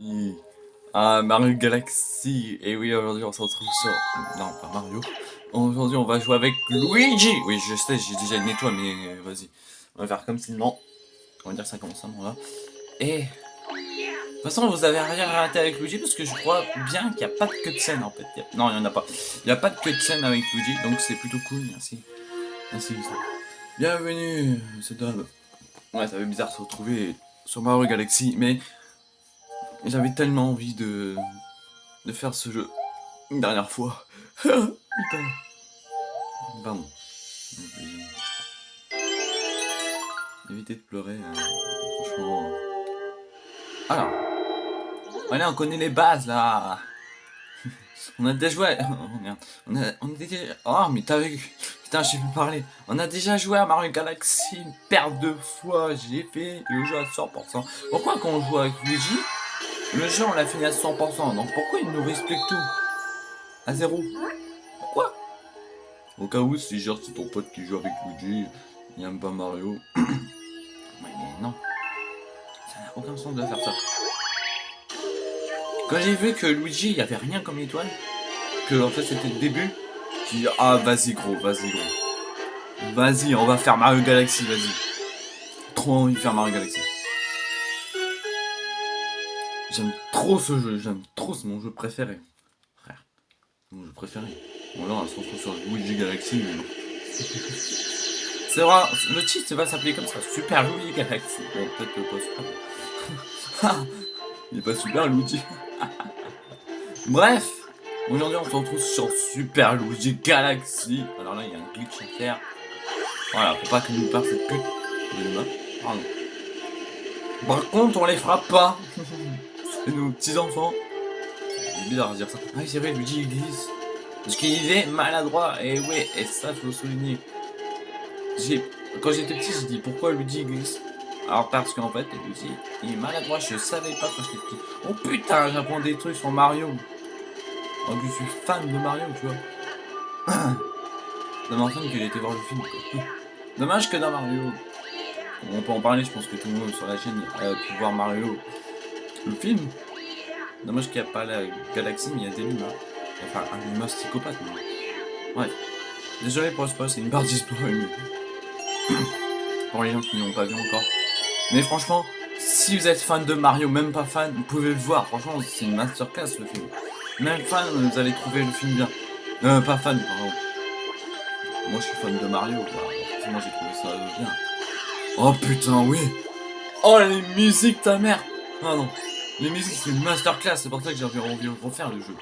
Oui. Ah, Mario Galaxy. Et oui, aujourd'hui on se retrouve sur... Non, pas Mario. Aujourd'hui on va jouer avec Luigi. Oui, je sais, j'ai déjà une étoile, mais vas-y. On va faire comme si non. On va dire ça comme ça, là. Et... De toute façon, vous avez rien raté avec Luigi parce que je crois bien qu'il n'y a pas de cutscene en fait. Non, il n'y en a pas. Il n'y a pas de cutscene avec Luigi, donc c'est plutôt cool. Merci. Merci. Bienvenue, c'est drôle. Ouais, ça fait bizarre de se retrouver sur Mario Galaxy, mais j'avais tellement envie de, de faire ce jeu une dernière fois. Putain. Pardon. Évitez de pleurer, hein. franchement. Alors. Allez, on connaît les bases là. on a déjà joué. Oh merde. On a, on a déjà. Oh, mais t'as vu? Putain, j'ai pu parler. On a déjà joué à Mario Galaxy une paire de fois. J'ai fait le jeu à 100%. Pourquoi quand on joue avec Luigi, le jeu, on l'a fini à 100%, donc pourquoi il nous explique tout À zéro? Pourquoi? Au cas où, si genre c'est ton pote qui joue avec Luigi, il aime pas Mario. ouais, mais non. Ça n'a aucun sens de faire ça. Quand j'ai vu que Luigi, il n'y avait rien comme étoile, que en fait c'était le début, j'ai dit ah vas-y gros, vas-y gros. Vas-y, on va faire Mario Galaxy, vas-y. Trop envie de faire Mario Galaxy. J'aime trop ce jeu, j'aime trop, c'est mon jeu préféré. Frère, mon jeu préféré. Bon là, on se retrouve sur Luigi Galaxy, mais non. C'est vrai, le titre va s'appeler comme ça, Super Luigi Galaxy. Bon, peut-être pas super. Il est pas super Luigi. Bref, aujourd'hui on se retrouve sur Super Luigi Galaxy. Alors là, il y a un glitch à faire. Voilà, pour pas que nous perde cette pute de Pardon. Par contre, on les frappe pas. Et nos petits-enfants. C'est bizarre de dire ça. Ah c'est vrai, Luigi glisse. Parce qu'il est maladroit. Et ouais, et ça, faut souligner. Quand j'étais petit, j'ai dit pourquoi Luigi glisse. Alors parce qu'en fait, Luigi, il est maladroit. Je savais pas quand j'étais petit. Oh putain, j'apprends des trucs sur Mario. Oh, je suis fan de Mario, tu vois. Ça m'entraîne qu'il était voir le film. Dommage que dans Mario. On peut en parler, je pense que tout le monde sur la chaîne a pu voir Mario le film. Dommage qu'il n'y a pas la galaxie, mais il y a des humains. Enfin, un humain psychopathe. Mais... Ouais. Désolé pour le spoil, c'est une partie spoil. pour les gens qui n'ont pas vu encore. Mais franchement, si vous êtes fan de Mario, même pas fan, vous pouvez le voir. Franchement, c'est une masterclass le film. Même fan, vous allez trouver le film bien. Euh, pas fan, pardon. Moi, je suis fan de Mario, quoi. Moi, j'ai trouvé ça bien. Oh putain, oui. Oh, les musiques, ta mère. Ah non. Les musiques, c'est une masterclass, c'est pour ça que j'avais envie de refaire le jeu.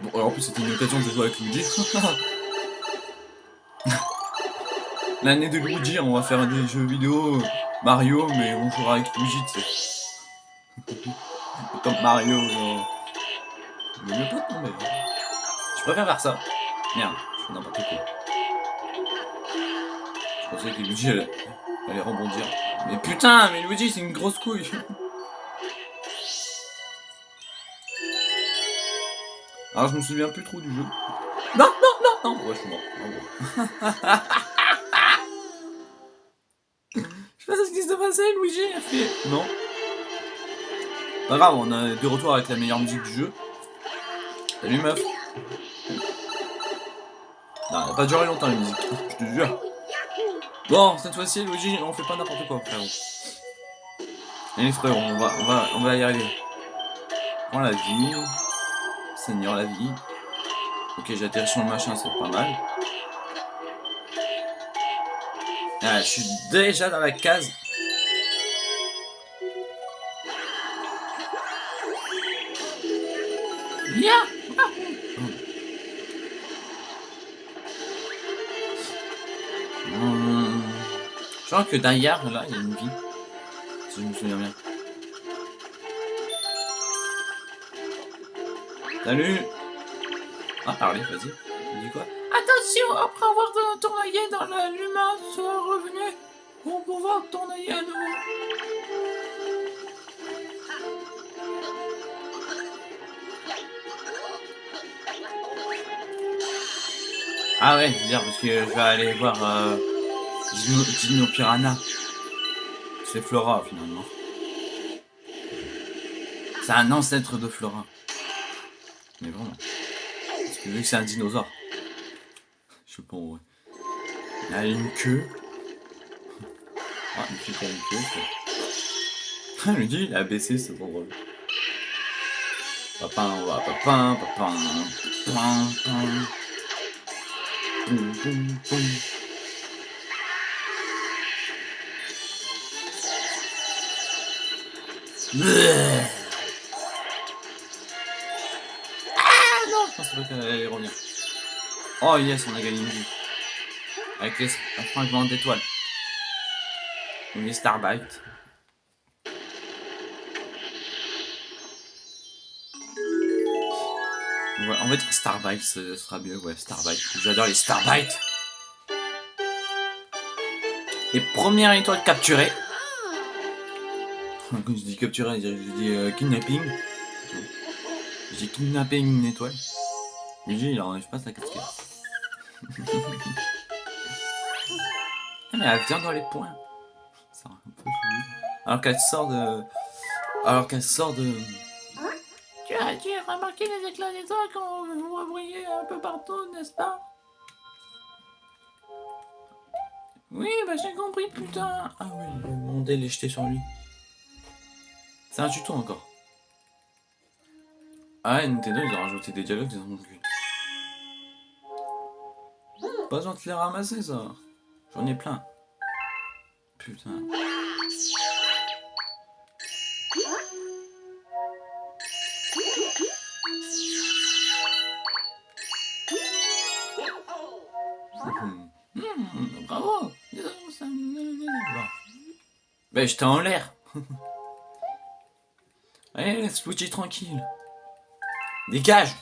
Bon, alors en plus, c'était une occasion de jouer avec Luigi. L'année de Luigi, on va faire des jeux vidéo Mario, mais on jouera avec Luigi, tu sais. Comme Mario, genre... Mais pas tomber. Je préfère faire ça. Merde, je fais n'importe quoi. Je pensais que Luigi allait, allait rebondir. Mais putain, mais Luigi, c'est une grosse couille. Alors je me souviens plus trop du jeu. Non, non, non, non Ouais, je suis mort. je sais pas ce qui s'est passé, Luigi a fait... Non. Pas grave, on a de retour avec la meilleure musique du jeu. Salut meuf. Non, elle va pas duré longtemps la musique, je te jure. Bon, cette fois-ci, Luigi, on fait pas n'importe quoi, frérot. Allez frérot, on va, on va, on va y arriver. Prends la vie. Seigneur la vie. Ok, j'atterris sur le machin, c'est pas mal. Ah, je suis déjà dans la case. Yeah hum. Je crois que derrière, là, il y a une vie. Si je me souviens bien. Salut Ah, parlez, vas-y. dis quoi? Attention, après avoir tournoyé dans l'humain soit revenu, on pouvoir tournoyer à nouveau. Ah ouais, c'est dire parce que je vais aller voir euh, Dino, Piranha. C'est Flora finalement. C'est un ancêtre de Flora. Mais vraiment. Parce que vu que c'est un dinosaure. Je sais pas en vrai. Il a une queue. Ah, fille qui a une queue. c'est- Il me dit, il a baissé, c'est trop drôle. Papin, papin, papin. Oh yes, on a gagné une vie. Avec les un fragment d'étoiles. Une Starbite. Ouais, on va dire Starbite, ce sera mieux, ouais, Starbite. J'adore les Starbites. Et première étoile capturée. Quand je dis capturée, je dis euh, kidnapping. Je dis kidnapping une étoile. Luigi, il enlève pas sa casquette. Ah, mais elle vient dans les points. Un peu. Alors qu'elle sort de... Alors qu'elle sort de... Tu as, tu as remarqué les éclats d'étoiles quand vous revoyez un peu partout, n'est-ce pas? Oui, bah j'ai compris, putain. Ah oui, le monde est jeté sur lui. C'est un tuto encore. Ah ouais, Nintendo, ils ont rajouté des dialogues dans mon cul. Pas besoin de les ramasser, ça. J'en ai plein. Putain. Bravo. Ben, j'étais en l'air. Allez, laisse Luigi tranquille. Dégage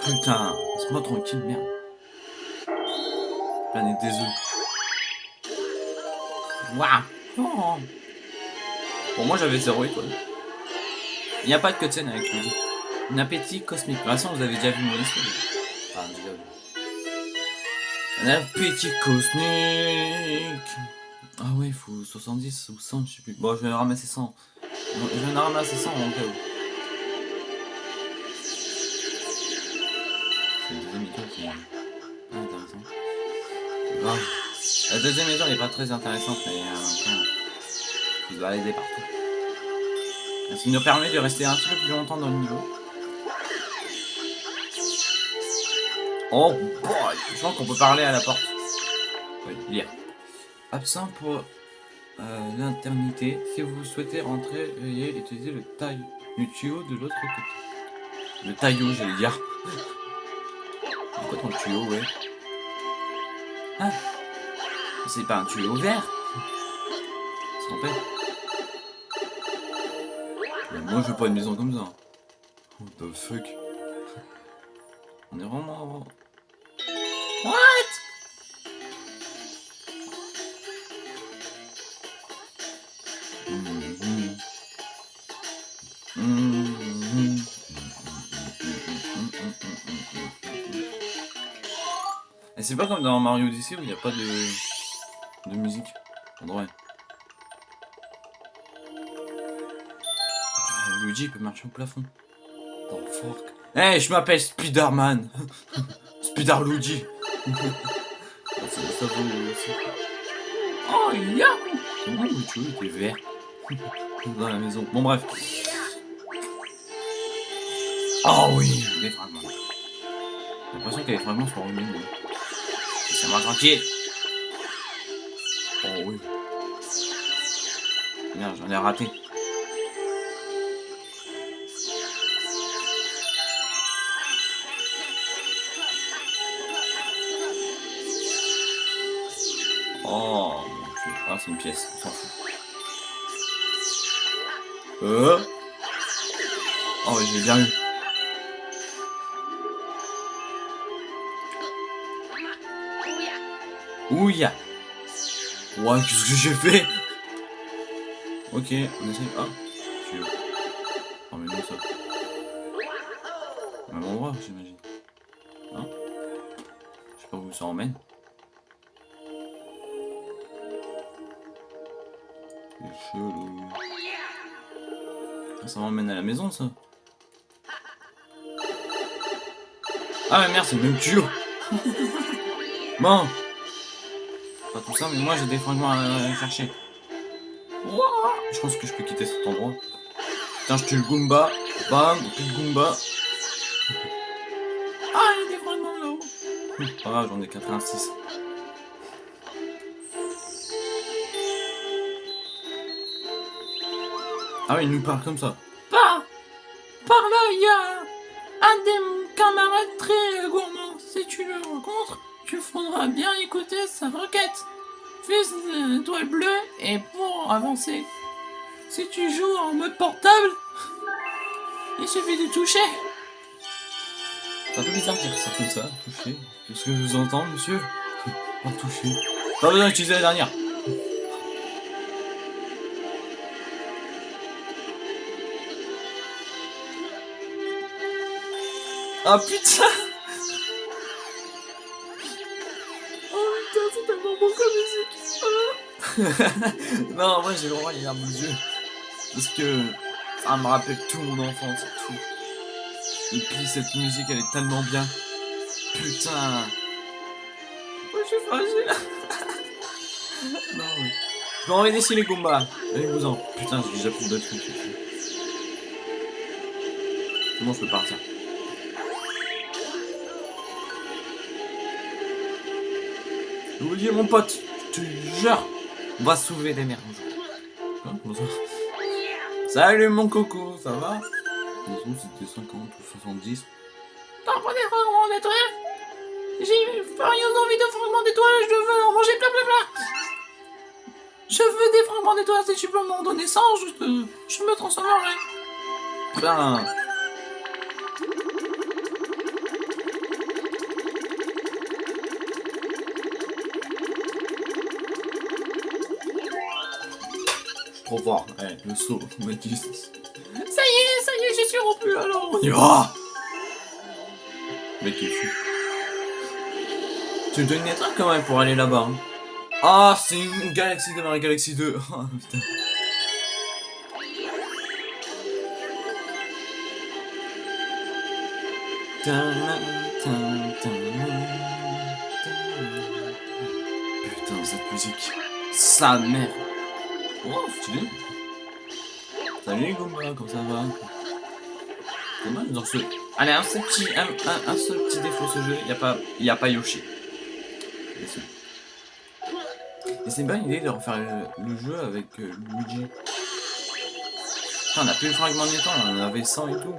Putain, laisse-moi tranquille, merde. Planète des œufs. Waouh Oh. Bon, moi j'avais zéro étoile. Il n'y a pas de cutscene avec. Un appétit cosmique. De toute façon, vous avez déjà vu mon histoire. Enfin, déjà vu. Un appétit cosmique. Ah ouais, il faut 70 ou 100, je sais plus. Bon, je vais ramasser 100. Bon, Je vais en ramasser 100 en cas où. C'est le deuxième étoile qui est intéressant. La deuxième étoile n'est pas très intéressante, mais euh, faut se balader partout. Ça nous permet de rester un petit peu plus longtemps dans le niveau. Oh boy Je pense qu'on peut parler à la porte. Oui, lire. Absent pour euh, l'internité. Si vous souhaitez rentrer, veuillez utiliser le taille le tuyau de l'autre côté. Le taillot, j'allais dire. Pourquoi ton tuyau, ouais? Ah. C'est pas un tuyau vert. C'est père Mais Moi, je veux pas une maison comme ça. What the fuck? On est vraiment... c'est pas comme dans Mario Odyssey où il n'y a pas de, de musique. En vrai. Ah, Luigi peut marcher au plafond. Dans le fork. Eh, je m'appelle Spider-Man. Spider Luigi. Ah, ça, aussi. Oh, ya Comment le tuyau était vert dans la maison? Bon bref. Oh oui, des fragments. J'ai l'impression a des fragments sur une va tranquille. Oh oui. Merde, j'en ai raté. Oh mon dieu. Ah, c'est une pièce. On s'en. Euh? Oh, j'ai bien eu. Ouais, qu'est-ce que j'ai fait Ok, on essaye. Ah, tu veux. Oh, mais non, ça. Au Même endroit, j'imagine. Hein Je sais pas où ça emmène. C'est chelou. Ça m'emmène à la maison, ça. Ah mais merde, c'est même tuyau. bon. Pas tout ça, mais moi j'ai des fragments à chercher. Je pense que je peux quitter cet endroit. Tiens, je tue le Goomba. Bam, plus de Goomba. Ah, il y a des fragments là-haut. Pas grave, j'en ai 86. Ah oui, il nous parle comme ça. Par, par là, il y a un des camarades très gourmand. Si tu le rencontres, tu faudra bien écouter sa requête. Fils d'étoile bleue et pour avancer. Si tu joues en mode portable, il suffit de toucher. C'est un peu bizarre de dire ça comme ça, toucher. Qu'est-ce que je vous entends, monsieur En toucher. Pas besoin d'utiliser la dernière. Ah putain Non, moi j'ai vraiment les larmes aux yeux. Parce que ça me rappelle tout mon enfance tout. Et puis cette musique elle est tellement bien. Putain Moi, je suis fragile. Non mais... Je vais envoyer ici les combats. Allez-vous-en. Putain, j'ai déjà plus de trucs. Comment je peux partir? Vous dis mon pote, je te jure, on va sauver des Comment ça Salut mon coco, ça va? C'était 50 ou 70. T'en prends des fragments d'étoiles J'ai furieuse envie de fragments d'étoiles, je veux en manger plein plein plein. Je veux des fragments d'étoiles, si tu peux m'en donner 100, je, te- je me transformerai. Putain trop fort. Allez, le saut. Ça y est, ça y est, j'y suis rompu alors On y va Mec, il est fou. Tu me donnes une étoile quand même pour aller là-bas. hein. Ah, c'est une galaxie de Mario Galaxy 2. Ah, putain. Putain, cette musique. Sa mère. Oh, stylé. Salut les Goombas, comment ça va? Dommage dans ce. Allez, un seul petit, un, seul petit défaut ce jeu, il n'y a pas, y a pas Yoshi. Et c'est- c'est une bonne idée de refaire le, jeu avec euh, Luigi. Putain, on a plus le fragment de temps, on en avait 100 et tout.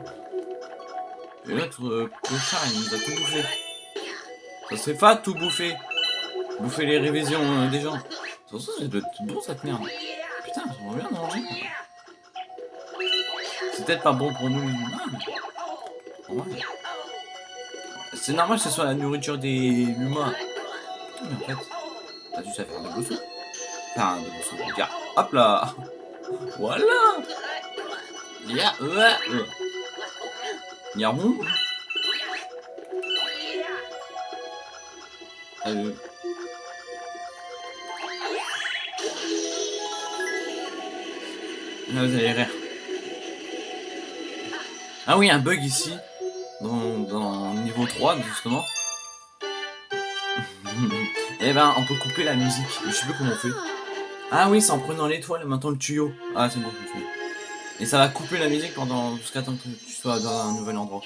Et l'autre, euh, il nous a tout bouffé. Ça se fait pas tout bouffer. Bouffer les révisions euh, des gens. Sur ça, ça doit être bon cette merde. C'est peut-être pas bon pour nous les humains. C'est normal que ce soit la nourriture des humains. Mais en fait, t'as juste à faire de bousseau. Enfin, de bousseau. Regarde, hop là Voilà Ya, ouais. Ya Là, vous allez rire. Ah oui, un bug ici, dans, dans niveau 3, justement. Et ben, on peut couper la musique. Je sais plus comment on fait. Ah oui, c'est en prenant l'étoile maintenant le tuyau. Ah, c'est bon. Et ça va couper la musique pendant jusqu'à temps que tu sois dans un nouvel endroit.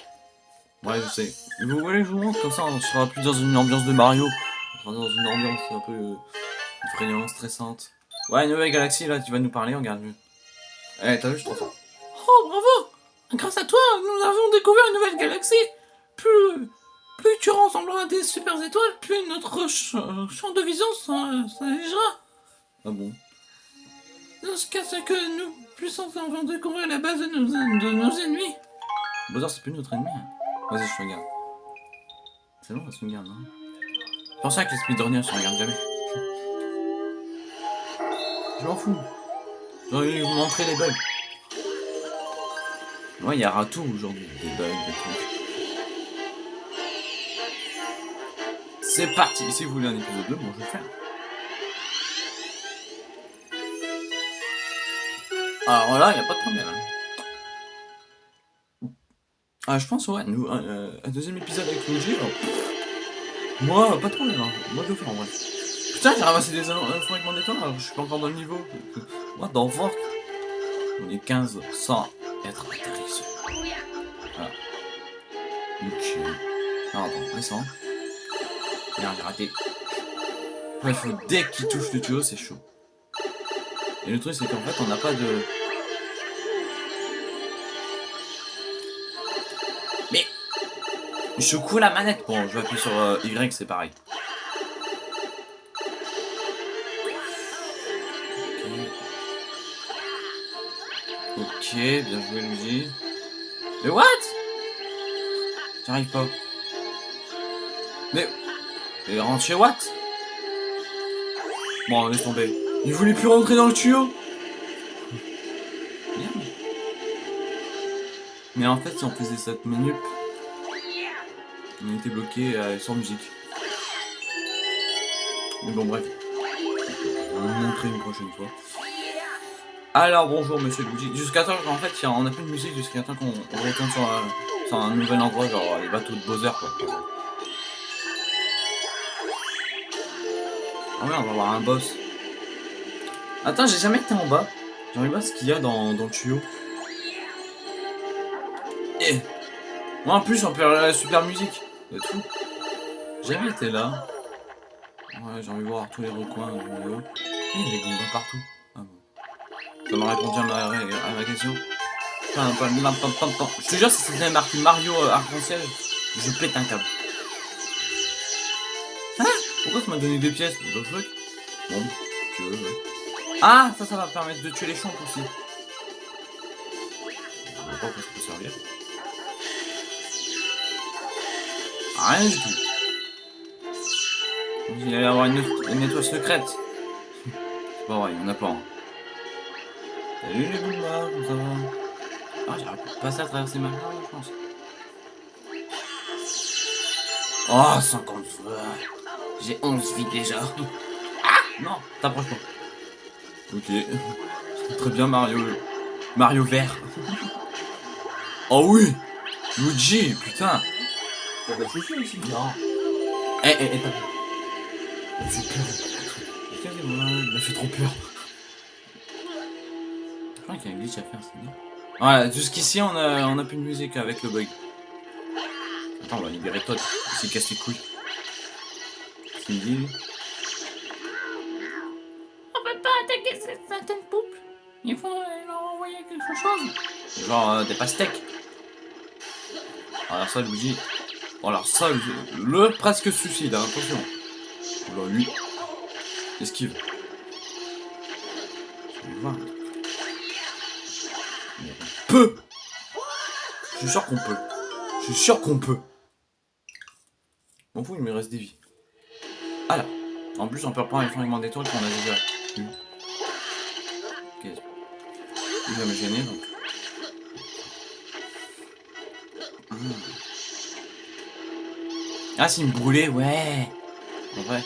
Ouais, je sais. Vous voulez que je vous montre? Comme ça, on sera plus dans une ambiance de Mario. On sera dans une ambiance un peu euh, effrayante, stressante. Ouais, nouvelle galaxie, là, tu vas nous parler, regarde mieux. Eh, t'as vu, je suis trop fort. Oh, bravo Grâce à toi, nous avons découvert une nouvelle galaxie. Plus, plus tu ressembleras à des super étoiles, plus notre ch- champ de vision s'allégera. Ah bon? Jusqu'à ce que nous puissions enfin découvrir la base de nos, de nos ennemis. Bowser, c'est plus notre ennemi. hein. Vas-y, je te regarde. C'est bon, on se regarde, hein. C'est pour ça que les speedrunners se regardent jamais. Je m'en fous. Vous montrer les bugs. Ouais, il y aura tout aujourd'hui. Des bugs, des trucs. C'est parti. Si vous voulez un épisode 2, moi je vais faire. Alors là, il n'y a pas de problème. hein. Ah, je pense, ouais, nous, un, euh, deuxième épisode avec Luigi. Moi, pas trop, hein. Moi, je le fais en vrai. Putain, j'ai ramassé des infos avec mon étoile je suis pas encore dans le niveau. What the fuck On est 15 sans être atterri. Voilà. Ok. Ah, attends, descends. Merde, j'ai raté. Ouais, faut dès qu'il touche le tuyau, c'est chaud. Et le truc, c'est qu'en fait, on n'a pas de... Mais... Je secoue la manette. Bon, je vais appuyer sur euh, Y, c'est pareil. Bien joué, Luigi. Mais what? J'arrive pas. Mais... Mais rentre chez What Bon, laisse tomber. Il voulait plus rentrer dans le tuyau. Mais en fait, si on faisait cette manip, on était bloqué euh, sans musique. Mais bon, bref. On va vous montrer une prochaine fois. Alors, bonjour, monsieur Luigi. Jusqu'à temps, en fait, on a plus de musique jusqu'à temps qu'on on retourne sur, un- nouvel endroit, genre les bateaux de Bowser, quoi. Ah ouais, on va voir un boss. Attends, j'ai jamais été en bas. J'aimerais voir ce qu'il y a dans, dans le tuyau. Eh Moi en plus, on peut la super musique. J'ai jamais été là. Ouais, j'ai envie de voir tous les recoins Il y a des bombes partout. Ça m'a répondu à ma, à ma question. Je te jure, si c'était marqué Mario euh, arc-en-ciel, je pète un câble. Hein? Pourquoi ça m'a donné des pièces? The fuck Bon, tu veux, ouais. Ah, ça, ça va permettre de tuer les champs aussi. Je vois pas ça peut servir. Rien du tout. Il va y avoir une, étoile secrète. C'est pas vrai, il y en a pas. Salut les boulevards, comment ça va? Ah, j'arrive pas à passer à traverser ma carte, je pense. Oh, 50 fois. J'ai 11 vies déjà. Ah Non, t'approches pas. Ok. Très bien Mario. Mario vert. oh oui Luigi, putain T'as pas touché aussi Non. Eh, eh, eh, t'as... C'est peur. Excusez-moi, il m'a fait trop peur. Je crois qu'il y a un glitch à faire, c'est bien. Voilà, jusqu'ici on a, on a plus de musique avec le bug. Attends, on va libérer Todd, il s'est casse les couilles. On peut pas attaquer cette certaine pouple. Il faut leur envoyer quelque chose. Genre euh, des pastèques. Alors ça, Luigi. Alors ça, le, le presque suicide, hein, attention. Oula, lui. Esquive. Je vais voir. Je suis sûr qu'on peut. Je suis sûr qu'on peut. M'en fous, il me reste des vies. Ah là. En plus, on peut reprendre les fragments d'étoiles qu'on a déjà. Ok. Il va me gêner donc. Hmm. Ah, c'est une brûlée, ouais. En vrai.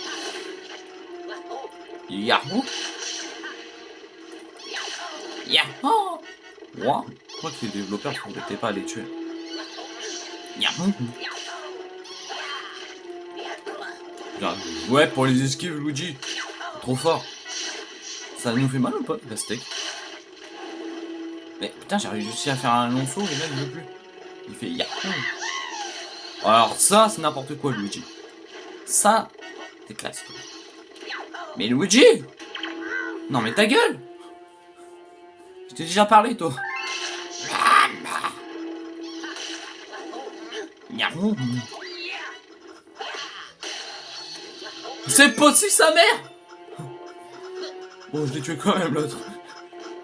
Yahoo Yahoo Wow. Je crois que les développeurs ne s'embêtaient pas à les tuer. Ouais, pour les esquives, Luigi. Trop fort. Ça nous fait mal ou pas, la steak? Mais putain, j'ai réussi à faire un long saut, et là, il veut plus. Il fait Yahoo Alors ça, c'est n'importe quoi, Luigi. Ça, t'es classe. Mais Luigi Non mais ta gueule Je t'ai déjà parlé, toi. C'est possible, sa mère Bon, je l'ai tué quand même, l'autre.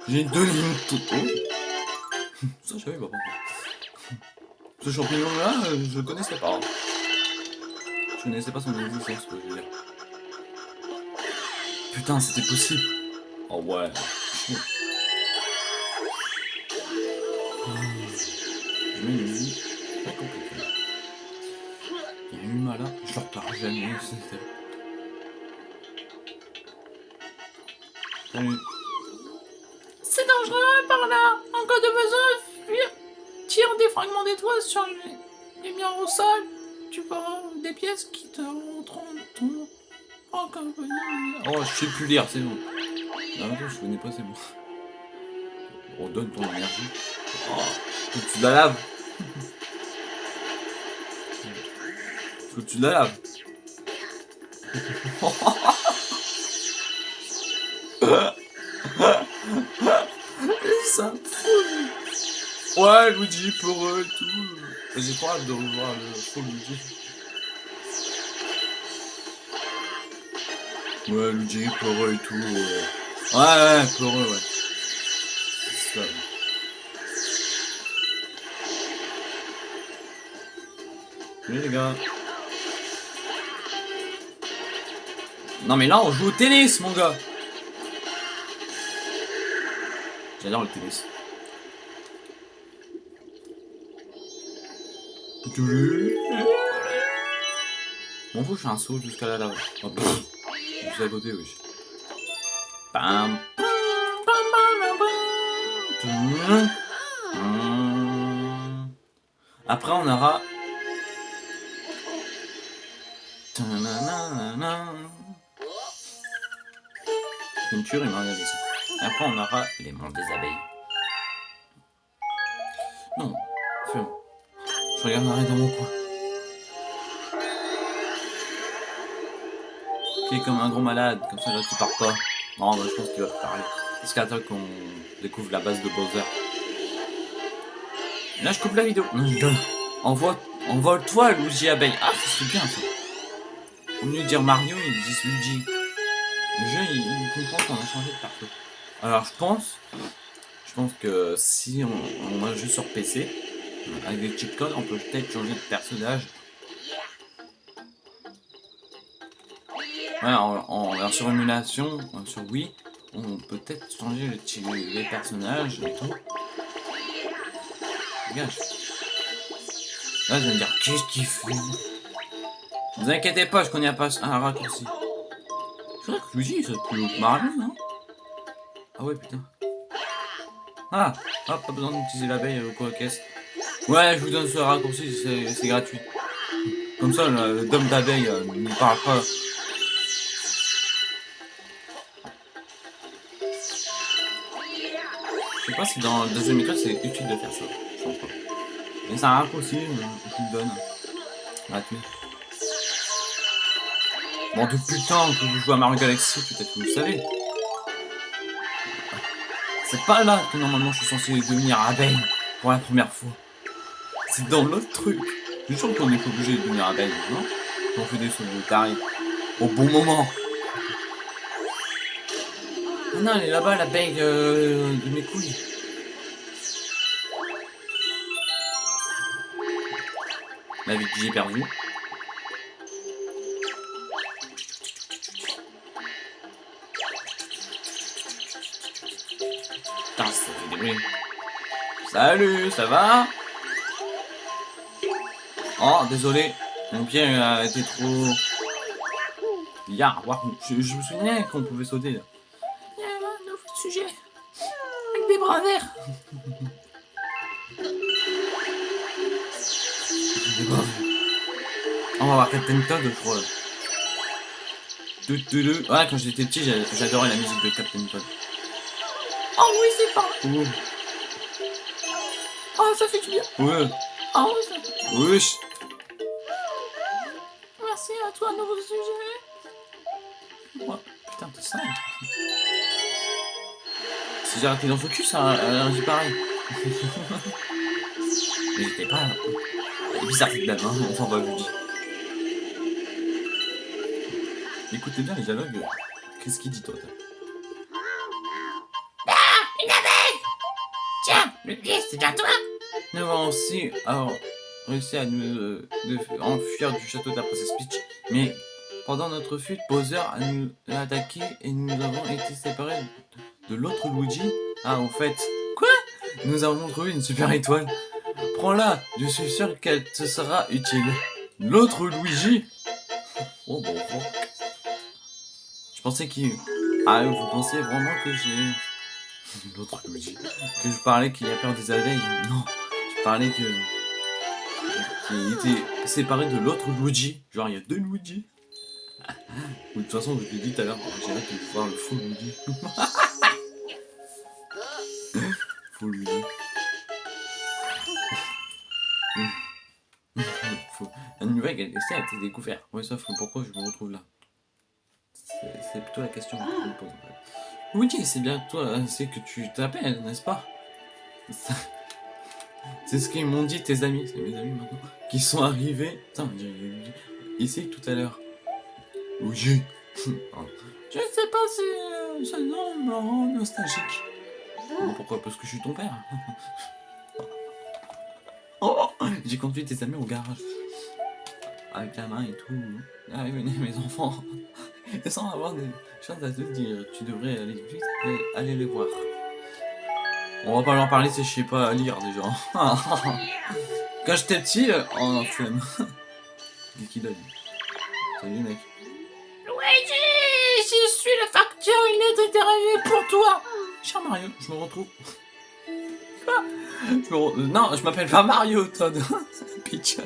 J'ai deux lignes tout Ça, je savais pas. Ce champignon-là, euh, je connaissais pas. Je connaissais pas son existence, je veux dire. Putain, c'était possible. Oh ouais. Je mets une musique. Là, je leur parle jamais. Salut. C'est dangereux par là. En cas de besoin, fuir. tires des fragments d'étoiles sur les, les murs au sol, tu verras des pièces qui te rentreront ton... Comme... Oh, je sais plus lire, c'est bon. Non, je connais pas, c'est bon. Redonne ton énergie. Oh, que tu la laves. Faut que tu la laves. Ça. Ouais, Luigi pour eux et tout. J'ai trop hâte de revoir le faux Luigi. Ouais, Luigi pour eux et tout. euh. Ouais, ouais, pour eux, ouais. C'est ça. Salut les gars. Non mais là on joue au tennis mon gars. J'adore le tennis. Bon faut je fais un saut jusqu'à là là. Oh. Juste à côté oui. Après on aura Tuerie, Maria ici. Après, on aura les mondes des abeilles. Non, ferme. Je regarderai dans mon coin. Tu es comme un gros malade, comme ça là tu pars pas. Non, je pense qu'il va te parler. Parce qu'attends qu'on découvre la base de Bowser. Là, je coupe la vidéo. Non, je rigole. Envole-toi, Luigi Abeille. Ah, c'est bien ça. Au lieu de dire Mario, ils disent Luigi. Le jeu, il, il comprend qu'on a changé de partout. Alors, je pense, je pense que si on, on a juste sur PC, avec des cheat codes, on peut peut-être changer de personnage. Ouais, en, en version émulation, euh, sur Wii, on peut peut-être changer le, les personnages et tout. Regarde. Là, je vais me dire, qu'est-ce qu'il Ne vous inquiétez pas, je connais pas un raccourci. C'est vrai que Luigi, ça plus haut que Mario, non Ah ouais, putain. Ah, ah pas besoin d'utiliser l'abeille euh, quoi qu'est-ce. Ouais, je vous donne ce raccourci, c'est gratuit. Comme ça, le, le dôme d'abeille euh, ne parle pas. Je sais pas si dans le deuxième épisode c'est utile de faire ça. Je pense pas. Mais c'est un raccourci, euh, je vous le donne. Gratuit. Bon, depuis le que vous jouez à Mario Galaxy, peut-être que vous le savez. C'est pas là que normalement je suis censé devenir abeille pour la première fois. C'est dans l'autre truc. Je suis sûr qu'on est obligé de devenir abeille, non On fait des sauts de tarif. Au bon moment. Ah non, elle est là-bas, l'abeille euh, de mes couilles. La vie que j'ai perdue. Putain, ça fait des bruits. Salut, ça va? Oh, désolé. Mon pied a été trop... Ya, wow. je, je me souvenais qu'on pouvait sauter là. Il y a un nouveau sujet. Avec des bras verts. Pas vu. On va voir Captain Todd, je crois. Ouais, quand j'étais petit, j'a- j'adorais la musique de Captain Todd. Oh oui, c'est pas. Oh, ça fait du bien. Ouais, Oh, oui, ça... wesh. Merci à toi, nouveau sujet. Ouais, putain, t'es sale. Si j'ai arrêté dans son cul, ça dit pareil. Mais j'étais pas. Elle est bizarre cette dame, hein, on s'en va lui dire. Écoutez bien les dialogues. Qu'est-ce qu'il dit, toi? C'est bien toi. Nous avons aussi alors, réussi à nous euh, de, enfuir du château de la princesse Peach, mais pendant notre fuite, Bowser a nous a attaqué et nous avons été séparés de l'autre Luigi. Ah, au fait, quoi? Nous avons trouvé une super étoile. Prends-la, je suis sûr qu'elle te sera utile. L'autre Luigi Oh bon, bon. Je pensais qu'il... Ah, vous pensez vraiment que j'ai... L'autre Luigi Que je parlais qu'il a peur des abeilles Non je parlait que. qu'il était séparé de l'autre Luigi. Genre, il y a deux Luigi. Ou de toute façon, je l'ai dit tout à l'heure, j'ai hâte de voir le faux Luigi. faux Luigi. La nouvelle galaxie a été découverte. Ouais, sauf que pourquoi je me retrouve là? C'est plutôt la question que je me pose. Luigi, c'est bien toi, c'est que tu t'appelles, n'est-ce pas? Ça- C'est ce qu'ils m'ont dit tes amis, c'est mes amis maintenant, qui sont arrivés. Putain, ici tout à l'heure. Oh. Je sais pas si euh, ce nom me rend nostalgique. Bon, Pourquoi? Parce que je suis ton père. oh, j'ai conduit tes amis au garage. Avec la main et tout. Ah oui, venez mes enfants. Et sans avoir des à te dire, tu devrais aller vite et aller les voir. On va pas leur parler si je sais pas lire déjà. Quand j'étais petit, euh, oh flemme. Et qui l'a dit Salut mec. Luigi, je suis le facteur, il est arrivé pour toi. Cher Mario, je me retrouve. Je re- euh, Non, je m'appelle pas Mario, Todd. Peach.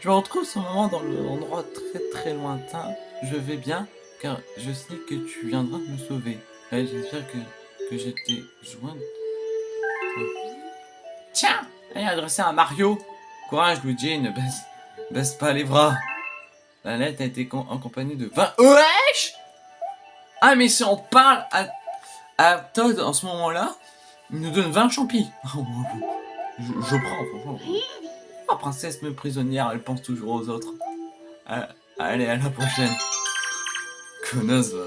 je me retrouve ce moment dans l'endroit très très lointain. Je vais bien, car je sais que tu viendras me sauver. J'espère que, que je t'ai joint. Tiens, elle est adressée à Mario. Courage, Luigi, ne baisse, pas les bras. La lettre a été con- accompagnée de 20... Wesh Ah, mais si on parle à à Todd en ce moment-là, il nous donne 20 champis. je, je prends, franchement. La princesse me prisonnière, elle pense toujours aux autres. Ah, allez, à la prochaine. Connasse, va.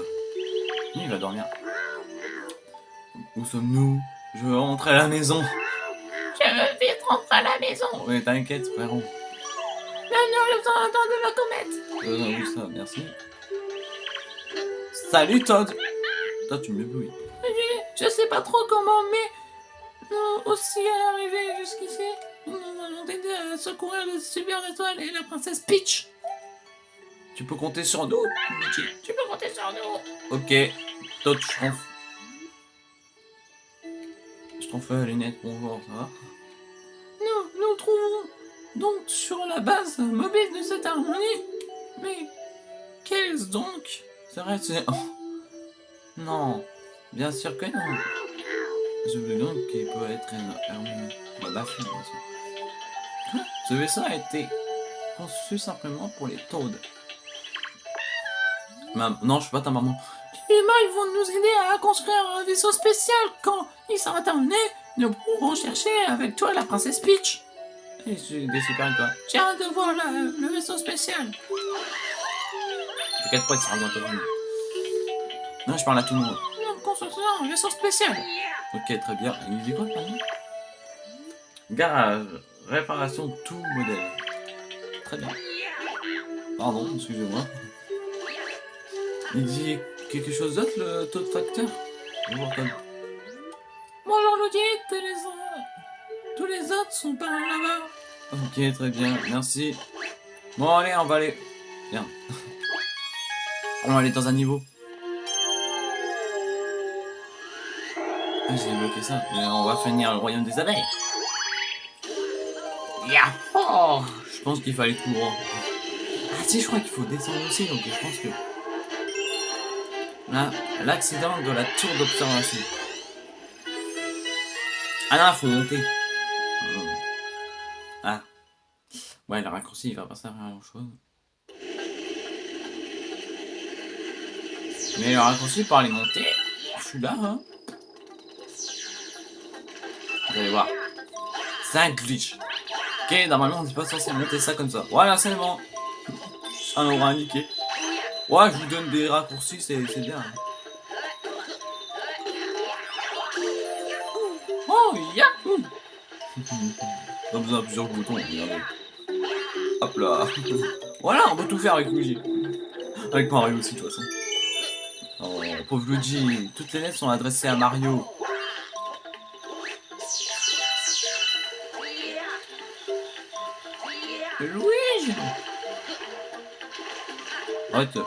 Il va dormir. Où sommes-nous? Je veux rentrer à la maison. Je veux vite rentrer à la maison. Oui, t'inquiète, frérot. Maintenant, le temps de la comète. Euh, oui, ça, merci. Salut, Todd. Toi, tu m'éblouis. Je sais pas trop comment, mais nous aussi à arriver jusqu'ici, nous allons t'aider à secourir le super étoile et la princesse Peach. Tu peux compter sur nous, Luigi. Tu peux compter sur nous. Ok, Todd, je t'en Je t'en fais la lunette, bonjour, ça va Nous nous trouvons donc sur la base mobile de cette harmonie. Mais qu'est-ce donc? C'est vrai, c'est... oh. Non, bien sûr que non. Je veux donc qu'il peut être un harmonie. Bah, baffle, bien sûr. Ce vaisseau a été conçu simplement pour les Toads. Mam- Non, je suis pas ta maman. Les humains ils vont nous aider à construire un vaisseau spécial. Quand il sera terminé, nous pourrons chercher avec toi la princesse Peach. Et je suis des super étoiles. J'ai hâte de voir la- le vaisseau spécial. T'inquiète pas, il sera bientôt fini. Non, je parle à tout le monde. Nous construisons un vaisseau spécial. Ok, très bien. Il dit quoi, pardon? Garage. Réparation tout modèle. Très bien. Pardon, excusez-moi. Il dit quelque chose d'autre, le taux de facteur Bonjour, Luigi, tous les, autres- tous les autres sont par là-bas. Ok, très bien, merci. Bon, allez, on va aller. Bien. On va aller dans un niveau. Ah, J'ai bloqué ça. Mais on va finir le royaume des abeilles. Yahoo Je pense qu'il fallait tout droit. Ah si, je crois qu'il faut descendre aussi, donc je pense que... L'accident de la tour d'observation. Ah non, faut monter. Ah. Ouais, le raccourci, il va pas servir à grand chose. Mais le raccourci pour aller monter, je suis là, hein. Vous allez voir. C'est un glitch. Ok, normalement on n'est pas censé monter ça comme ça. Voilà, c'est bon. Ça m'aura indiqué. Ouais, je vous donne des raccourcis, c'est bien. Oh, yahoo Pas besoin de plusieurs boutons, regardez. Hop là. voilà, on peut tout faire avec Luigi. Avec Mario aussi, de toute façon. Oh, pauvre Luigi. Toutes les lettres sont adressées à Mario. Luigi euh,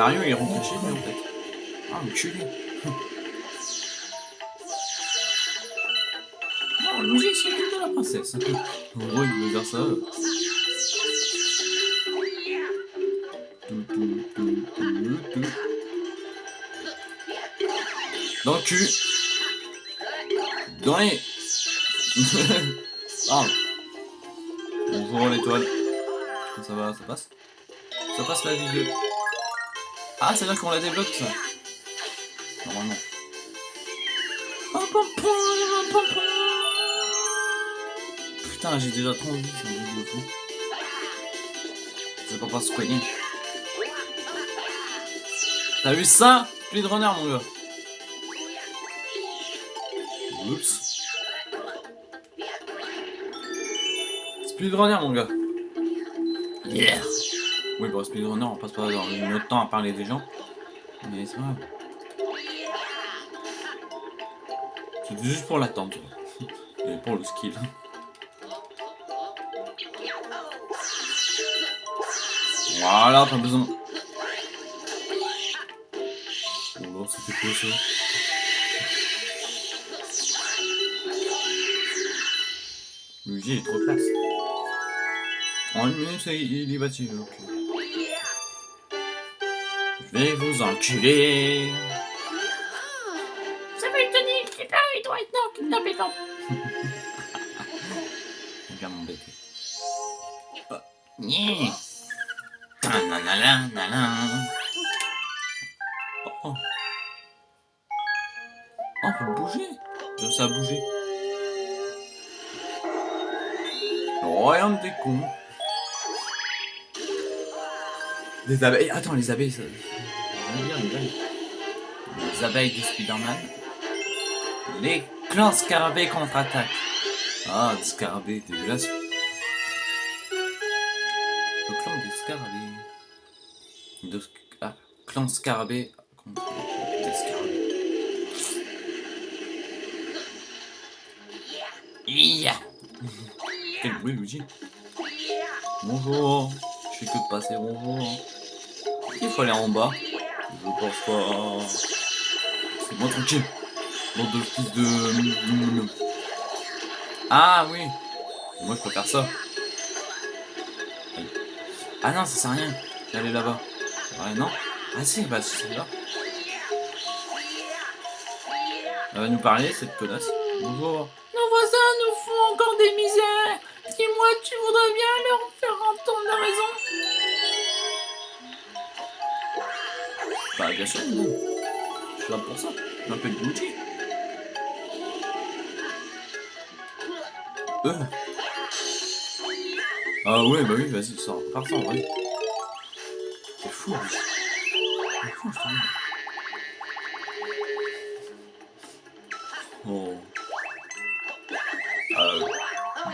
Mario il rentre chez lui en fait. Ah, enculé. Oh, Luigi s'occupe de la princesse. En gros, il veut dire ça. Dans le cul. Dans les... ah. Bonjour l'étoile. Ça va, ça passe? Ça passe la vidéo. Ah, c'est là qu'on la débloque ça. Normalement. Putain, j'ai déjà trop envie sur le fou. Je vais pas pas soigner. T'as vu ça? Speedrunner mon gars. Oups. Speedrunner mon gars. Yeah. Oui, pour speedrunner, on passe pas dans notre temps à parler des gens. Mais c'est vrai. C'est juste pour l'attente. Et pour le skill. Voilà, pas besoin. Oh là, c'était quoi ça Luigi est trop classe. En une minute, il. Ok. Je vais vous enculer. Samuel Tony, Flipper, il doit être non, kidnappé, non. Il vient m'embêter. Yeah. Ta-na-na-na-na-na. Oh, oh. Oh, on peut bouger. Euh, Ça a bougé. Le royaume des cons. Des abeilles. Attends, les abeilles, ça. Les abeilles. Les abeilles de Spider-Man. Les clans scarabées contre-attaque. Ah, des scarabées, dégueulasse. Le clan des scarabées. Ah, clan scarabée contre des scarabées. Yeah. Quel bruit, Luigi Bonjour Je fais que passer, bonjour. Il faut aller en bas. Je pense pas. C'est moi tranquille. Bande de fils de... Ah oui Moi je faire ça. Ah non, ça sert à rien d'aller là-bas. Ouais, non? Ah si, bah c'est là. Elle va nous parler, cette connasse. Bonjour. Nos voisins nous font encore des misères. Dis-moi, tu voudrais bien Je suis là pour ça. Je m'appelle Luigi. Euh. Ah ouais, bah oui, vas-y, sors. Pars sans, vas-y. C'est fou, lui. C'est fou, je. Oh. Euh.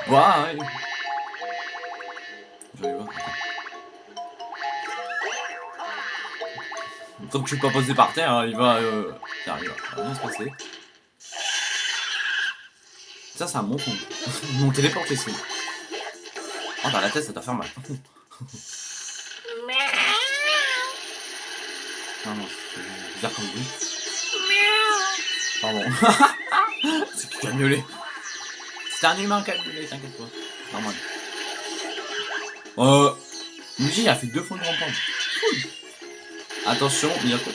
Bah, Tant que je suis pas posé par terre, hein, il va. Euh... il va il rien se passer. Ça, c'est un bon m'ont téléporté, c'est. Oh, dans la tête, ça doit faire mal. Non, non, c'est bizarre comme bruit. Pardon. c'est qui C'est un humain qui a miaulé, t'inquiète pas. Normal. Euh. Luigi a fait deux fois une rampante. Cool. Attention, il y a quoi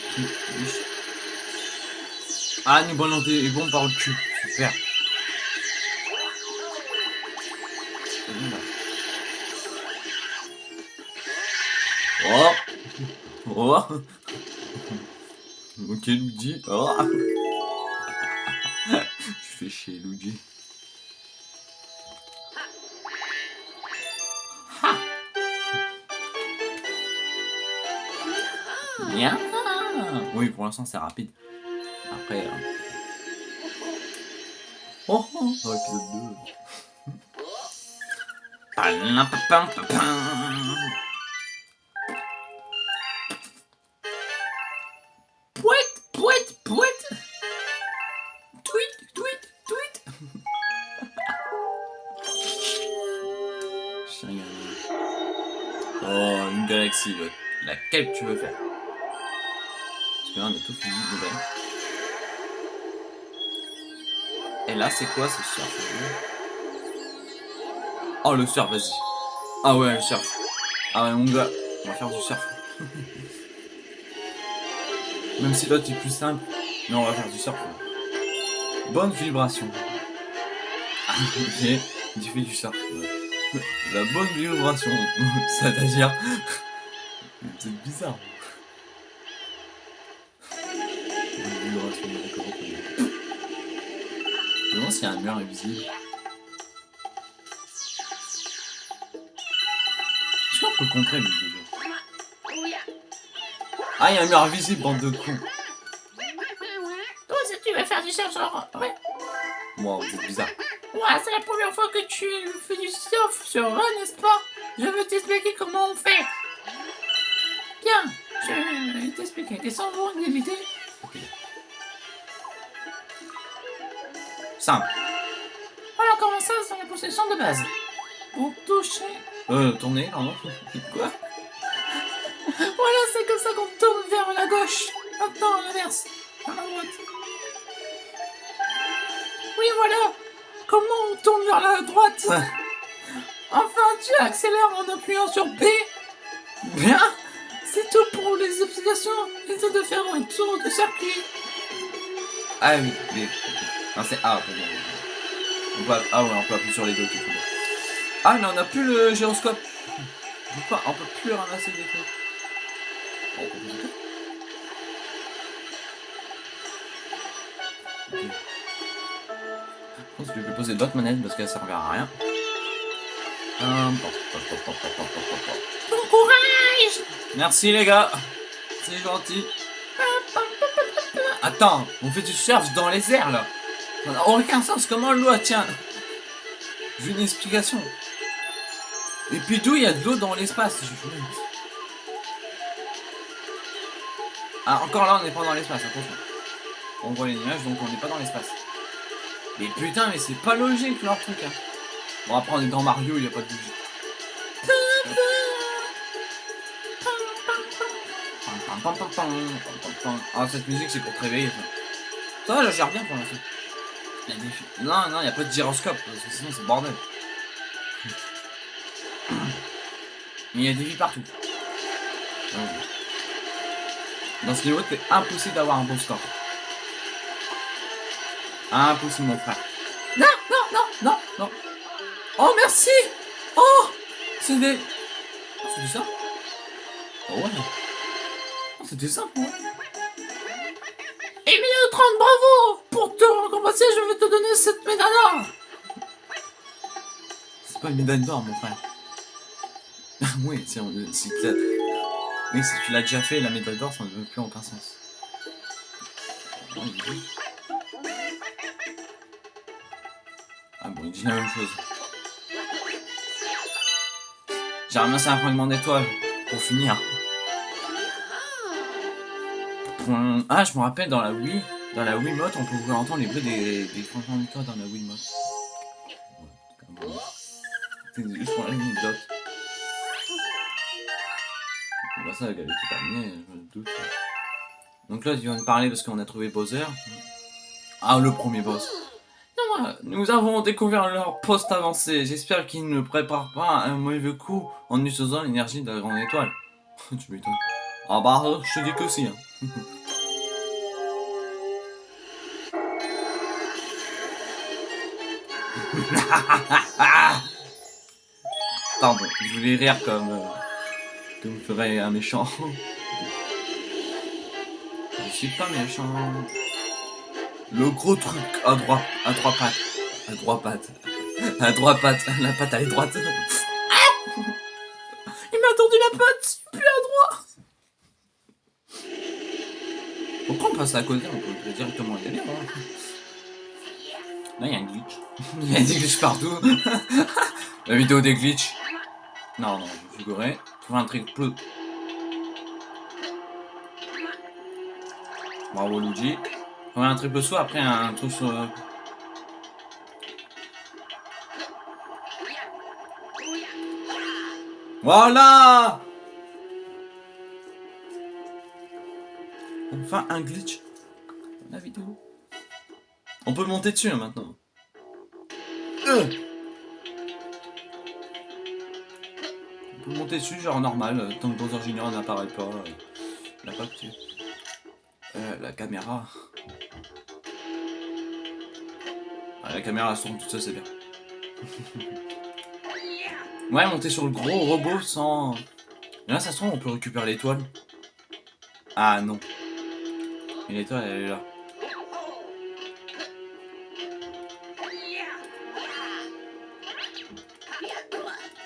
Ah, nous balance des bombes par le cul. Super. Oh Oh Ok, Luigi. Oh Je fais chier, Luigi. Oui, pour l'instant, c'est rapide. Après... euh, Oh, oh, dans l'épisode 2. Palampapam. Pouette, pouette, pouette Tweet, tweet, tweet. Oh, une galaxie, le- laquelle tu veux faire? On a tout fini. Et là, c'est quoi ce surf Oh, le surf, vas-y. Ah ouais, le surf. Ah ouais, mon gars, on va faire du surf. Même si l'autre est plus simple, mais on va faire du surf. Bonne vibration. Ah, ok, tu fais du surf. La bonne vibration, c'est-à-dire... C'est bizarre. Je me demande s'il y a un mur invisible. Est-ce qu'on peut contrer lui déjà Ah, il y a un mur invisible, bande de cons. Toi aussi, tu vas faire du surf, genre. Ouais. Moi, vous êtes bizarre. Ouais, c'est la première fois que tu fais du surf sur Run, n'est-ce pas? Je veux t'expliquer comment on fait. Bien, je vais t'expliquer. Descends vous d'éviter. Simple. Voilà comment ça, c'est la position de base? Pour toucher. Euh, tourner, pardon. Quoi? Voilà, c'est comme ça qu'on tourne vers la gauche. Maintenant, à l'inverse. Vers la droite. Oui, voilà. Comment on tourne vers la droite? Enfin, tu accélères en appuyant sur B. Bien C'est tout pour les explications. Essaie de faire un tour de circuit. Ah oui, oui. Ah, c'est On peut, ah ouais, on peut appuyer sur les deux. Tout. Ah, mais on a plus le gyroscope. On peut, on peut plus ramasser des trucs. Je pense que je vais poser d'autres manettes parce qu'elles servent à rien. Hum, bon courage Merci les gars C'est gentil Attends, on fait du surf dans les airs là ça n'a aucun sens, comment l'eau tient J'ai une explication. Et puis d'où il y a de l'eau dans l'espace Ah, encore là, on n'est pas dans l'espace, attention. On voit les nuages, donc on n'est pas dans l'espace. Mais putain, mais c'est pas logique leur truc. Hein. Bon, après, on est dans Mario, il n'y a pas de pam. Ah, cette musique, c'est pour te réveiller. Ça, ça va, bien pour l'instant. Il y a des Non, non, il n'y a pas de gyroscope, parce que sinon, c'est bordel. Mais il y a des vies partout. Ouais. Dans ce niveau, c'est impossible d'avoir un bon score. Impossible, mon frère. Non, non, non, non. Non. Oh, merci Oh C'est des... Oh, c'était ça Oh, ouais. Oh, c'était ça, moi. Emilio 30, bravo Pour te récompenser, je vais te donner cette médaille d'or. C'est pas une médaille d'or, mon frère. oui, l'as- oui, si tu l'as déjà fait, la médaille d'or, ça ne veut plus aucun sens. Dit- Ah bon, il dit la même chose. J'ai ramassé un fragment d'étoile pour finir. Ah, je me rappelle dans la Wii, dans la Wiimote, on pouvait entendre les bruits des, des fragments d'étoile dans la Wiimote. C'est juste pour l'anecdote. Bah ça, la galette est terminée, je me doute. Donc là, tu vas me parler parce qu'on a trouvé Bowser. Ah, le premier boss. Nous avons découvert leur poste avancé. J'espère qu'ils ne préparent pas un mauvais coup en utilisant l'énergie de la grande étoile. tu m'étonnes. Ah bah, je te dis que si. Hein. Pardon, je voulais rire comme... euh, comme ferait un méchant. je suis pas méchant. Le gros truc à droite, à trois pattes. À trois pattes. À trois pattes. La patte elle est droite. À côté On peut directement y aller. hein. Là, il y a un glitch. Il y a des glitches partout. La vidéo des glitches. Non, non, je suis goré. Trouver un truc plus. Bravo Luigi. Trouver un triple saut après un truc sur. Voilà Un glitch. La vidéo. On peut monter dessus hein, maintenant. Euh. On peut monter dessus, genre normal, euh, tant que Bowser Junior n'apparaît pas. euh, La pas La caméra. Ah, la caméra elle se seule, c'est bien. ouais, monter sur le gros robot sans. Là, ça se trouve, on peut récupérer l'étoile. Ah non. Et l'étoile, elle est là.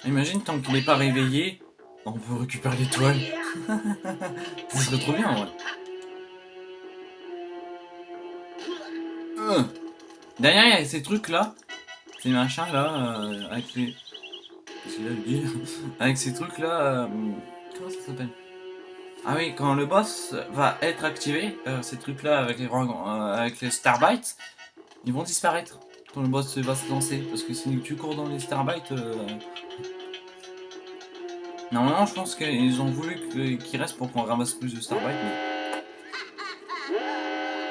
Imagine, tant qu'il n'est pas réveillé, on peut récupérer l'étoile. Ça serait trop bien, ouais. Euh. Derrière, il y a ces trucs-là. Ces machins-là, euh, avec les... Avec ces trucs-là... euh, Comment ça s'appelle? Ah oui, quand le boss va être activé, euh, ces trucs-là avec les, euh, avec les Starbites, ils vont disparaître quand le boss va se lancer. Parce que si tu cours dans les Starbites... euh, Normalement, je pense qu'ils ont voulu que- qu'il reste pour qu'on ramasse plus de Starbites, mais...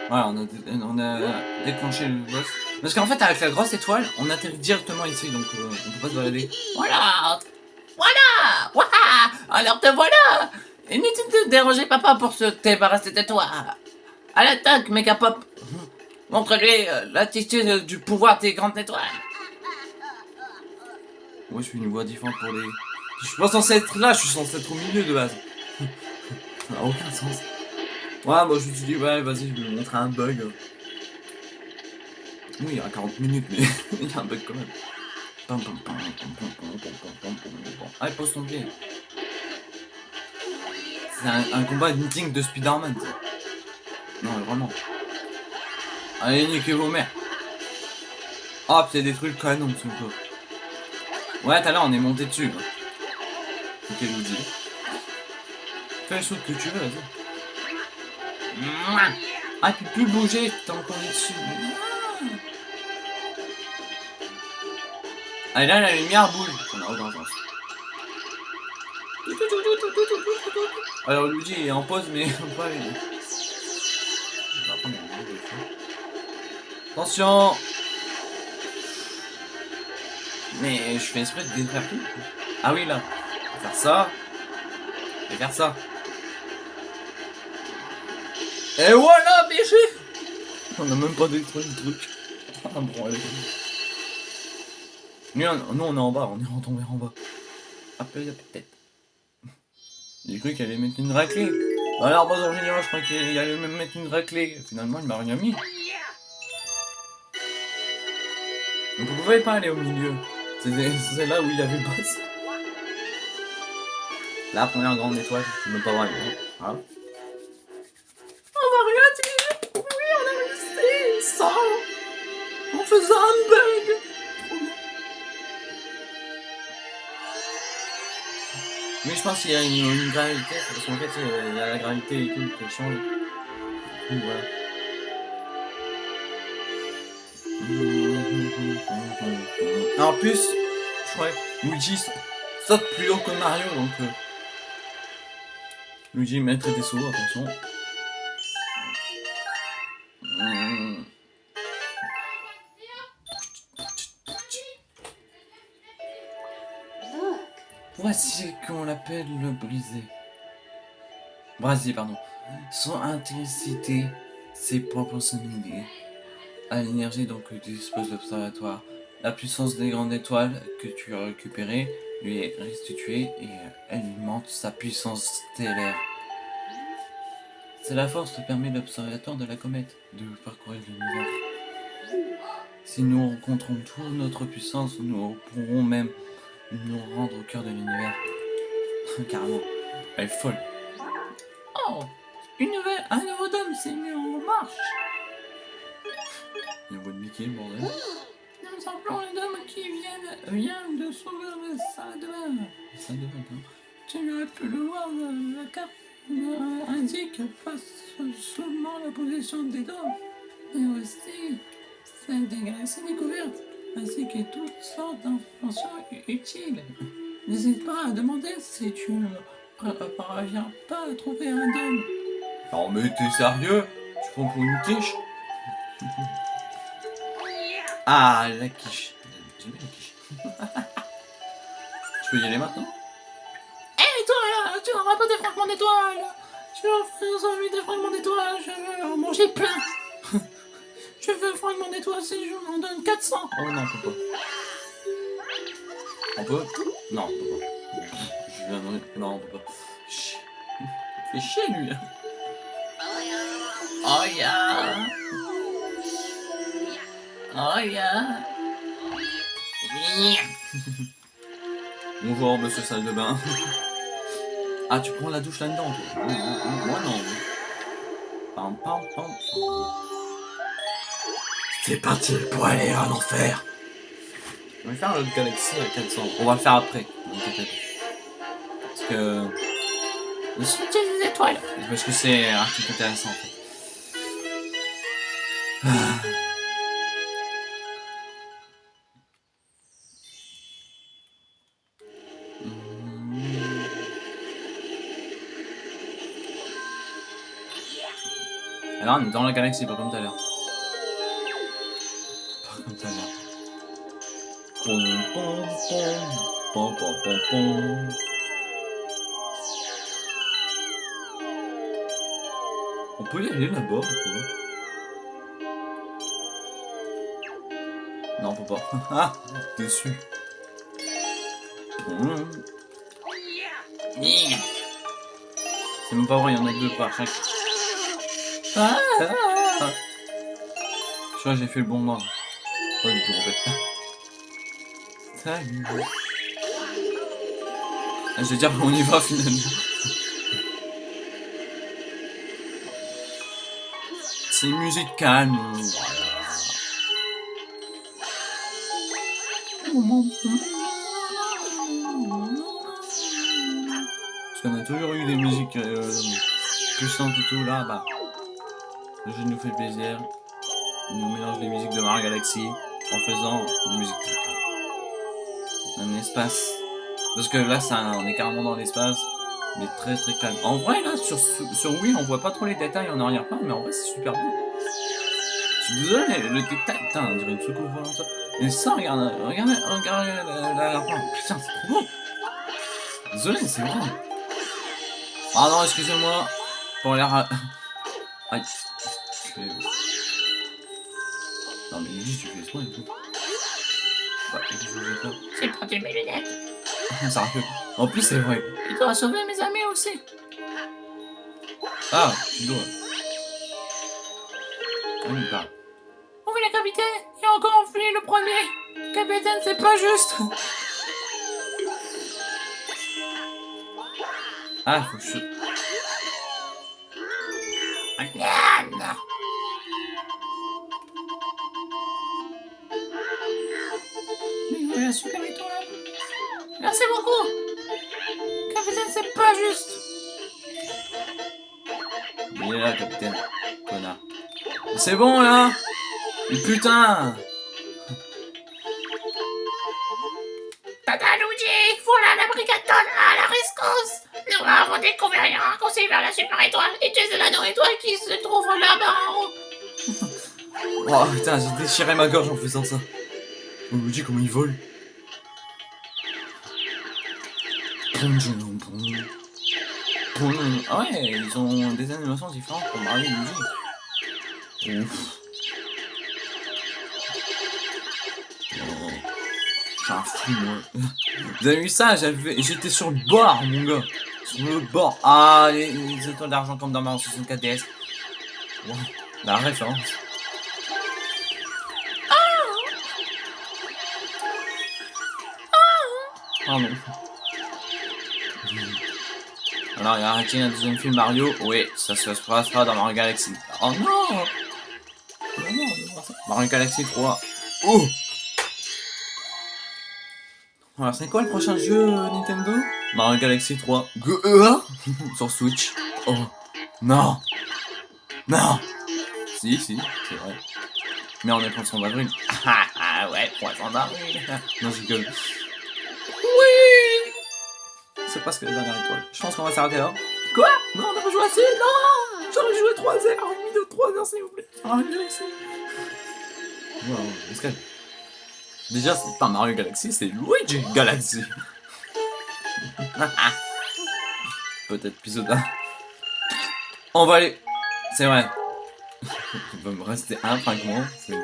Voilà, on a, déclenché le boss. Parce qu'en fait, avec la grosse étoile, on atterrit directement ici, donc euh, on peut pas se balader. Voilà Voilà Alors te voilà Inutile de déranger papa pour se débarrasser de toi À l'attaque, Megapop Montre-lui euh, l'attitude du pouvoir des grandes étoiles Moi, je suis une voix différente pour les... Je suis pas censé être là, je suis censé être au milieu de base. Ça n'a aucun sens. Ouais, moi je me suis dit, ouais, vas-y, je vais vous montrer un bug. Oui, il y a 40 minutes, mais il y a un bug quand même. Allez, pose ton pied. C'est un, combat de meeting de Spider-Man. Non, vraiment. Allez, niquez vos mères. Hop, il y a des trucs le dos. Ouais, t'as là, on est monté dessus. Ok, Luigi. Fais le saut que tu veux, vas-y. Ah, tu peux plus bouger qu'on est dessus. Allez, là, la lumière bouge. Ça n'a aucun sens. Alors, Luigi est en pause, mais pas lui. Je vais. Attention Mais je fais exprès de défaire tout. Ah oui, là. On va faire ça. Et faire ça. Et voilà, BG On a même pas détruit le truc. Ah bon, allez. Nous, on, est en bas, on est retombé en bas. J'ai cru qu'elle allait mettre une raclée. Alors, Bowser Junior, je crois qu'il allait même mettre une raclée. Finalement, il m'a rien mis. Donc, vous pouvez pas aller au milieu. C'est là où il avait boss. La première grande étoile, je peux même pas voir. On va rien dire Oui, on a réussi Sans En faisant un bug Je pense qu'il y a une, gravité, parce qu'en fait, euh, il y a la gravité et tout qui change. Donc, voilà. En plus, je crois que Luigi saute plus haut que Mario, donc... euh, Luigi maître des sauts, attention. Voici qu'on l'appelle le brisé. Brasier, pardon. Son intensité, ses proportionnalité à l'énergie dont que dispose l'observatoire. La puissance des grandes étoiles que tu as récupérées lui est restituée et alimente sa puissance stellaire. C'est la force qui permet l'observatoire de la comète de parcourir l'univers. Si nous rencontrons toute notre puissance, nous pourrons même nous rendre au cœur de l'univers. Carrément. Elle est folle. Oh Une nouvelle, Un nouveau dôme s'est mis en marche Il y a une voix de Mickey, bordel. Nous appelons le dôme qui vient, vient de s'ouvrir le salle de bain. Ça devrait être, hein. Tu aurais pu le voir, euh, la carte euh, indique pas seulement la position des dômes, mais aussi celle des galaxies découvertes, ainsi que toutes sortes d'informations utiles. N'hésite pas à demander si tu ne par- parviens pas à trouver un dôme. Non mais t'es sérieux? Tu prends pour une quiche? Ah, la quiche. J'aime les quiches. Tu peux y aller maintenant? Hé toi là, tu n'auras pas des fragments d'étoiles Tu as envie des fragments d'étoiles, je veux en manger plein Je veux fragments d'étoiles si je m'en donne 400 Oh non, on peut pas. On peut Non, pas. Je viens de... Non, on peut pas. Chut. Fait chier lui. Oh yeah Oh yeah Bonjour, monsieur salle de bain. Ah, tu prends la douche là-dedans, toi? Moi, non. Pam, pam, pam. C'est parti pour aller à l'enfer. On va faire l'autre galaxie à 400. On va le faire après. Parce que... Le cimetière des étoiles Parce que c'est un truc intéressant, en fait. Alors, on est dans la galaxie, pas comme tout à l'heure. Pom, pom, pom. On peut y aller là-bas ou quoi Non, on peut pas. Ah Dessus. Hum. C'est même pas vrai, il y en a deux par chaque. Ah, Je crois que j'ai fait le bon mort. Salut. Ah, Je vais dire qu'on y va finalement. C'est une musique calme. Parce qu'on a toujours eu des musiques euh, puissantes et tout là, bah. Le jeu nous fait plaisir. Il nous mélange les musiques de Mario Galaxy en faisant des musiques. Un espace. Parce que là, ça, on est carrément dans l'espace, mais très très calme. En vrai, là, sur, sur Wii, on voit pas trop les détails en arrière-plan, mais en vrai, c'est super beau. Je suis désolé, le détail, putain, on dirait une soucoupe volante. Mais ça, regarde, regardez, regardez la, la, la, putain, c'est trop beau. Désolé, c'est vrai. Ah non, excusez-moi. Pour l'air... Aïe. Non mais Luigi, tu fais exprès et tout. J'ai perdu mes lunettes Ça arrive. En plus, c'est vrai. Je dois sauver mes amis aussi Ah, tu dois. Ah, il parle. Oui, le capitaine, il a encore enflé le premier Capitaine, c'est pas juste Ah, faut que je... Merde Super étoile Merci beaucoup Capitaine, c'est pas juste Il est là, capitaine. Connard. C'est bon, là Mais putain Tata Luigi, voilà la brigade d'honneur à la rescousse Nous avons découvert un raccourci vers la super étoile et tu es l'anneau étoile qui se trouve là-bas en haut Oh putain, j'ai déchiré ma gorge en faisant ça. On me dit comment il vole. Ouais, ils ont des animations différentes pour Mario et Luigi. Ouf. Oh, je suis un fou, moi. Vous avez vu ça? J'étais sur le bord, mon gars. Sur le bord. Ah, les, les étoiles d'argent comme dans Mario 64 DS. Wow, la référence. Pardon. Alors, il y a arrêté un deuxième film Mario. Oui, ça se passera dans Mario Galaxy. Oh non Non, non. Mario Galaxy 3. Oh Alors, c'est quoi le prochain jeu euh, Nintendo? Mario Galaxy 3. Go euh, Sur Switch. Oh Non Non Si, si, c'est vrai. Mais on est poisson d'avril. Ah, ah ouais, d'avril. non, je rigole. C'est presque la dernière étoile. Je pense qu'on va s'arrêter là. Quoi? Non, on n'a pas joué assez Non J'aurais joué 3 heures, une vidéo de 3 heures s'il vous plaît. Ah. Wow, escale. Déjà, c'est pas Mario Galaxy, c'est Luigi Galaxy. Peut-être épisode 1. On va aller. C'est vrai. Il va me rester un fragment, c'est.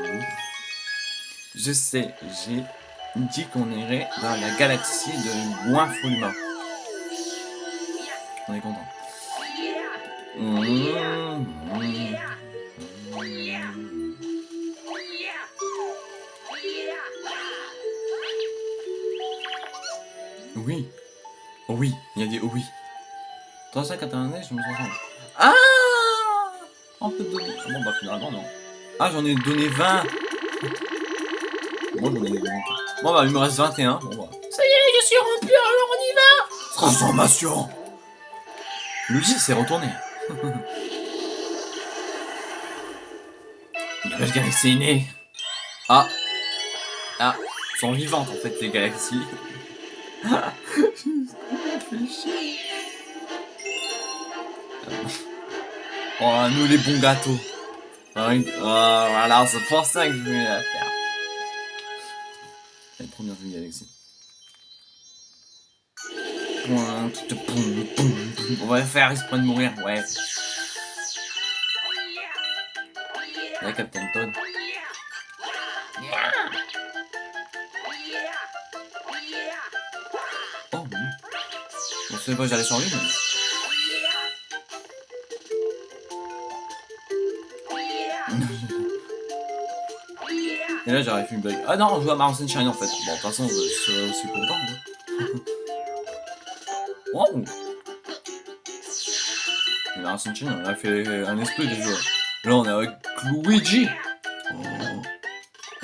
Je sais, j'ai dit qu'on irait dans la galaxie de Guinfulma. On est content. Oui. Oh oui, il y a des oh oui. 391, je me sens. Ah On peut donner. Bon bah finalement non. Ah j'en ai donné 20 Moi j'en ai donné 20. Bon bah il me reste 21. Bon bah. Ça y est, je suis rempli, alors on y va Transformation Luigi s'est retourné. Nouvelle galaxie est née. Ah. Ah. Sont vivantes en fait les galaxies. Oh, nous les bons gâteaux. Oh, voilà, c'est pour ça que je voulais la faire. La première vue galaxie. On va faire exprès de mourir, ouais. La Captain Todd. Oh. Je sais pas, j'allais sur lui, mais... Et là j'aurais fait une blague. Ah non, on joue à Mario Sunshine en fait. Bon, de toute façon, je serais aussi content. Hein. wow Et Mario Sunshine, on a fait un esprit déjà. Là, on est avec Luigi.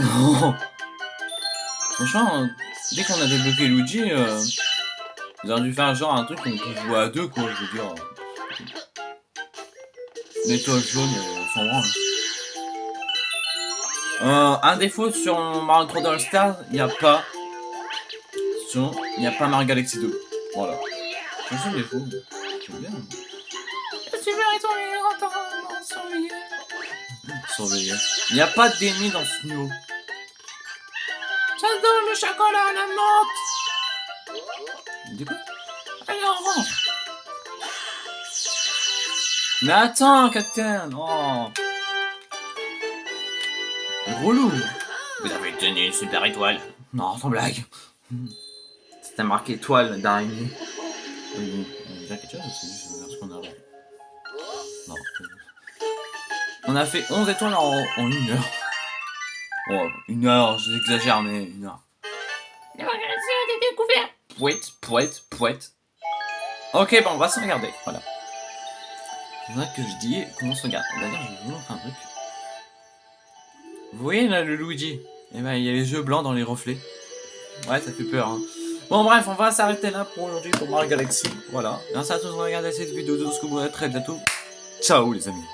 Oh. Franchement, dès qu'on a débloqué Luigi, euh, ils auraient dû faire genre un truc où on peut jouer à deux, quoi, je veux dire. L'étoile jaune, on s'en branle. Euh, un défaut sur Mario 3D All Stars, il n'y a pas. Sur, il n'y a pas Mario Galaxy 2. Voilà. C'est un seul défaut. J'aime bien. Je suis surveiller. Surveiller. Il n'y a pas d'ennemis dans ce niveau. J'adore le chocolat à la menthe. Du coup Allez, on rentre. Mais attends, Captain Oh Relou Vous avez tenu une super étoile. Non, sans blague. C'était marqué étoile d'araignée. Oui, on a déjà quelque chose ou c'est juste vers ce qu'on a avant Non. On a fait 11 étoiles en, en une heure. Oh, une heure, j'exagère, mais une heure. Pouette, pouette, pouette. Ok, bon, on va se regarder, voilà. Vrai que je dis comment se regarde. D'ailleurs, je vais vous montrer un truc. Vous voyez là le Luigi? Eh ben, il y a les yeux blancs dans les reflets. Ouais, ça fait peur. Hein. Bon, bref, on va s'arrêter là pour aujourd'hui pour Mario Galaxy. Voilà. Merci à tous d'avoir regardé cette vidéo. De ce que vous très bientôt. Ciao, les amis.